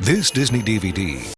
This Disney DVD